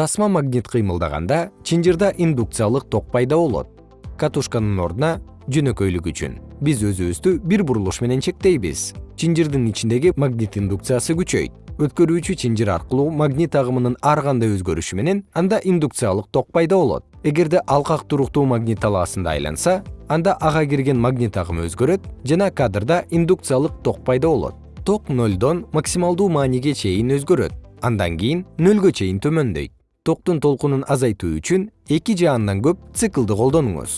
тасма магнит кыймылдаганда чынжырда индукциялык ток пайда болот. Катушканын ордуна жөнөкөйлүк үчүн. Биз өзүбүздү бир бурулуш менен чектейбиз. Чынжырдын ичиндеги магнит индукциясы күчөйт. Өткөрүүчү чынжыр аркылуу магнит агымынын ар кандай өзгөрүшү менен анда индукциялык ток пайда болот. Эгерде алкак туруктуу магнит талаасында айланса анда ага кирген магнит агымы өзгөрөт жана кадрда индукциялык ток пайда болот. Ток нолдон максималдуу мааниге чейин өзгөрөт. Андан кийин нөлгө чейин төмөндөйт токтун толкунун азайтуу үчүн эки же андан көп циклды колдонуңуз